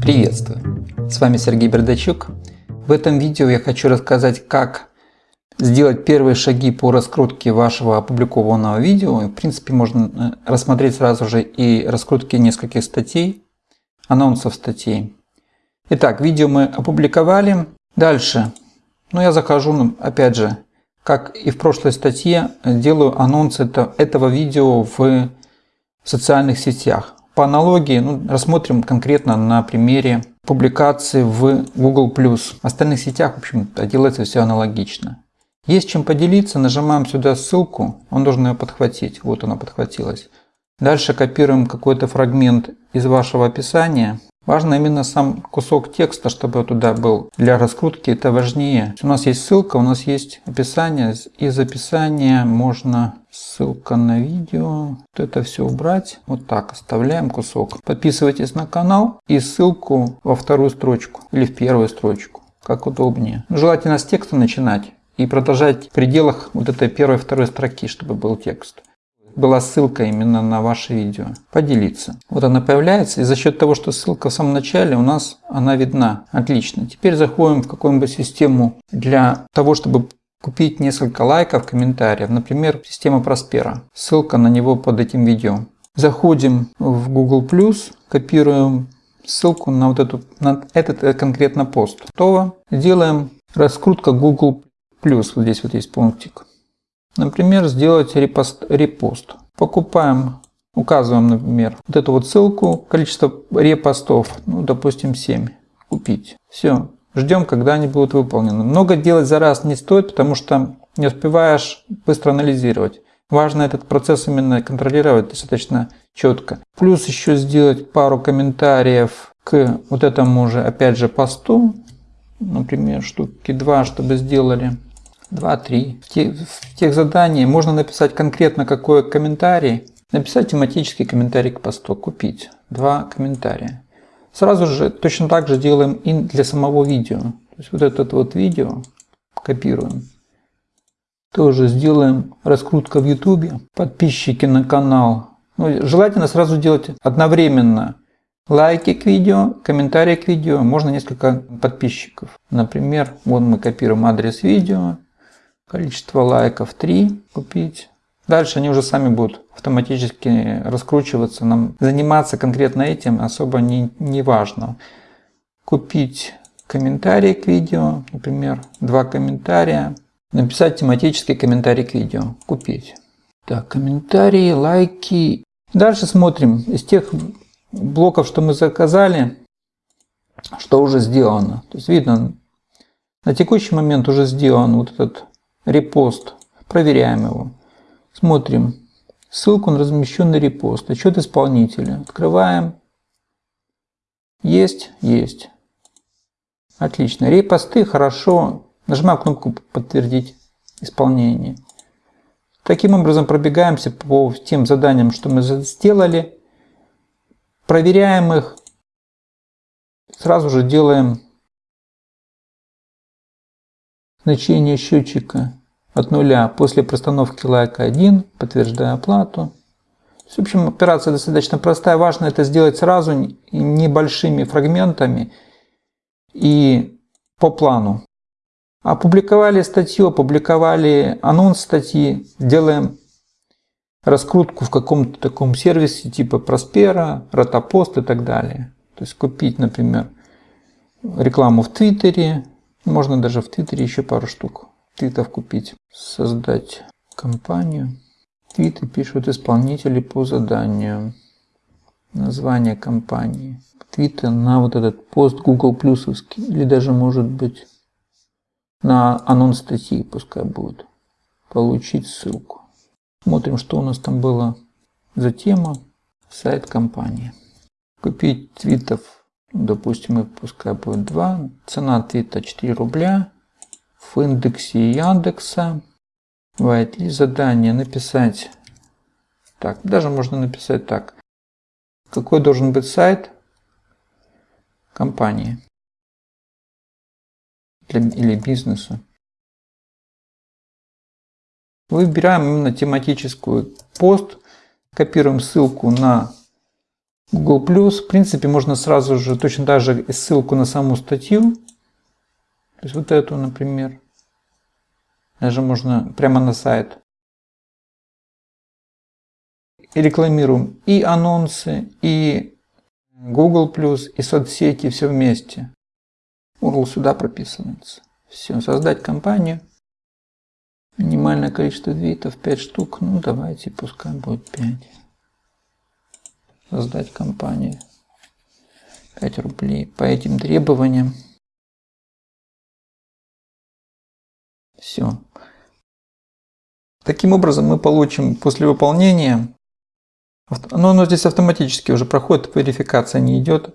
Приветствую! С вами Сергей Бердачук. В этом видео я хочу рассказать, как сделать первые шаги по раскрутке вашего опубликованного видео. В принципе, можно э, рассмотреть сразу же и раскрутки нескольких статей, анонсов статей. Итак, видео мы опубликовали. Дальше, ну я захожу, ну, опять же, как и в прошлой статье, делаю анонс это, этого видео в социальных сетях. По аналогии ну, рассмотрим конкретно на примере публикации в Google+. В остальных сетях, в общем делается все аналогично. Есть чем поделиться, нажимаем сюда ссылку, он должен ее подхватить. Вот она подхватилась. Дальше копируем какой-то фрагмент из вашего описания Важно именно сам кусок текста, чтобы туда был. Для раскрутки это важнее. У нас есть ссылка, у нас есть описание. Из описания можно ссылка на видео. Вот это все убрать. Вот так оставляем кусок. Подписывайтесь на канал и ссылку во вторую строчку или в первую строчку. Как удобнее. Желательно с текста начинать и продолжать в пределах вот этой первой второй строки, чтобы был текст была ссылка именно на ваше видео. Поделиться. Вот она появляется, и за счет того, что ссылка в самом начале, у нас она видна. Отлично. Теперь заходим в какую-нибудь систему для того, чтобы купить несколько лайков, комментариев. Например, система Проспера. Ссылка на него под этим видео. Заходим в Google+, копируем ссылку на вот эту, на этот конкретно пост. Готово. Делаем раскрутка Google+. Вот здесь вот есть пунктик. Например, сделать репост. репост. Покупаем, указываем, например, вот эту вот ссылку, количество репостов, ну, допустим, 7. Купить. Все. Ждем, когда они будут выполнены. Много делать за раз не стоит, потому что не успеваешь быстро анализировать. Важно этот процесс именно контролировать достаточно четко. Плюс еще сделать пару комментариев к вот этому же, опять же, посту. Например, штуки 2, чтобы сделали. 2-3. В, тех, в тех заданиях можно написать конкретно какой комментарий, написать тематический комментарий к посту, купить. Два комментария. Сразу же точно так же делаем и для самого видео. То есть вот это вот видео копируем. Тоже сделаем раскрутка в YouTube. Подписчики на канал. Ну, желательно сразу делать одновременно лайки к видео, комментарии к видео, можно несколько подписчиков. Например, вот мы копируем адрес видео, Количество лайков 3 купить. Дальше они уже сами будут автоматически раскручиваться. Нам заниматься конкретно этим особо не, не важно. Купить комментарий к видео, например, два комментария. Написать тематический комментарий к видео. Купить. Так, комментарии, лайки. Дальше смотрим из тех блоков, что мы заказали, что уже сделано. То есть видно, на текущий момент уже сделан вот этот репост. Проверяем его. Смотрим. Ссылку на размещенный репост. Отчет исполнителя. Открываем. Есть? Есть. Отлично. Репосты хорошо. Нажимаем кнопку «Подтвердить исполнение». Таким образом пробегаемся по тем заданиям, что мы сделали. Проверяем их. Сразу же делаем значение счетчика от нуля после простановки лайка 1, подтверждая оплату. В общем, операция достаточно простая. Важно это сделать сразу небольшими фрагментами и по плану. Опубликовали статью, опубликовали анонс статьи, делаем раскрутку в каком-то таком сервисе типа Проспера, Ротопост и так далее. То есть купить, например, рекламу в Твиттере, можно даже в Твиттере еще пару штук твитов купить. Создать компанию. Твиты пишут исполнители по заданию. Название компании. Твиты на вот этот пост Google плюсовский. Или даже может быть на анонс статьи пускай будет. Получить ссылку. Смотрим, что у нас там было за тема. Сайт компании. Купить твитов допустим, пускай будет 2. Цена твита 4 рубля. В индексе Яндекса. Бывает и задание написать. Так, даже можно написать так. Какой должен быть сайт компании для, или бизнеса. Выбираем именно тематическую пост, копируем ссылку на Google+, в принципе, можно сразу же точно так же ссылку на саму статью, то есть вот эту, например, даже можно прямо на сайт. И рекламируем и анонсы, и Google+, и соцсети, все вместе. URL сюда прописывается. Все, создать компанию. Минимальное количество твитов 5 штук. Ну, давайте, пускай будет 5. Создать компанию. 5 рублей. По этим требованиям. Все. Таким образом мы получим после выполнения, но оно здесь автоматически уже проходит, верификация не идет,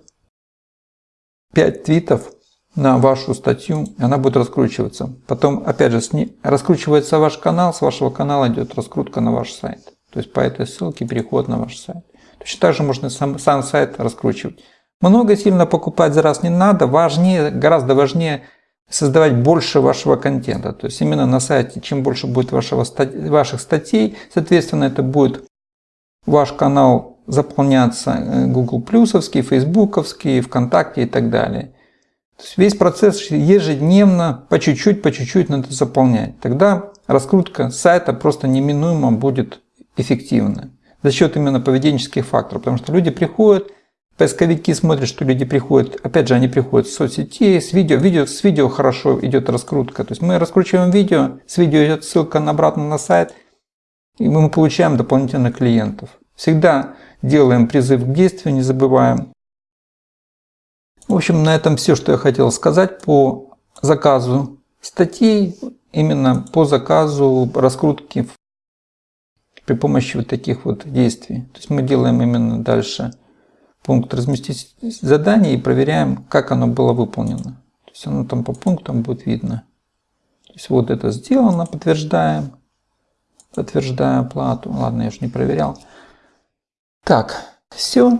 5 твитов на вашу статью, и она будет раскручиваться. Потом, опять же, раскручивается ваш канал, с вашего канала идет раскрутка на ваш сайт. То есть по этой ссылке переход на ваш сайт. Точно так же можно сам, сам сайт раскручивать. Много сильно покупать за раз не надо, важнее, гораздо важнее создавать больше вашего контента. То есть именно на сайте, чем больше будет вашего, ваших статей, соответственно, это будет ваш канал заполняться э, Google плюсовский, Фейсбуковский, ВКонтакте и так далее. То есть весь процесс ежедневно, по чуть-чуть, по чуть-чуть надо заполнять. Тогда раскрутка сайта просто неминуемо будет эффективна. За счет именно поведенческих факторов. Потому что люди приходят, поисковики смотрят, что люди приходят. Опять же, они приходят с соцсетей, с видео. видео. С видео хорошо идет раскрутка. То есть мы раскручиваем видео, с видео идет ссылка обратно на сайт. И мы получаем дополнительных клиентов. Всегда делаем призыв к действию, не забываем. В общем, на этом все, что я хотел сказать по заказу статей, именно по заказу раскрутки при помощи вот таких вот действий. То есть мы делаем именно дальше пункт разместить задание и проверяем, как оно было выполнено. То есть оно там по пунктам будет видно. То есть вот это сделано, подтверждаем, подтверждаю оплату. Ладно, я же не проверял. Так, все.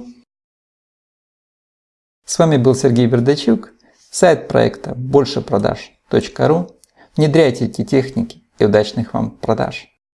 С вами был Сергей Бердачук, сайт проекта большепродаж.ру. Внедряйте эти техники и удачных вам продаж!